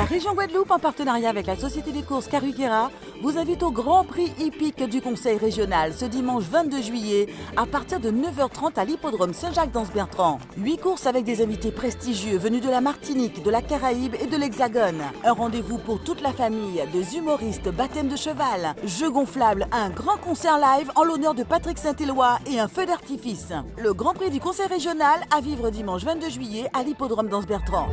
La région Guadeloupe, en partenariat avec la Société des courses Caruquera, vous invite au Grand Prix hippique du Conseil régional ce dimanche 22 juillet à partir de 9h30 à l'hippodrome Saint-Jacques-d'Anse-Bertrand. Huit courses avec des invités prestigieux venus de la Martinique, de la Caraïbe et de l'Hexagone. Un rendez-vous pour toute la famille, des humoristes, baptême de cheval, jeux gonflables, un grand concert live en l'honneur de Patrick Saint-Éloi et un feu d'artifice. Le Grand Prix du Conseil régional à vivre dimanche 22 juillet à l'hippodrome d'Anse-Bertrand.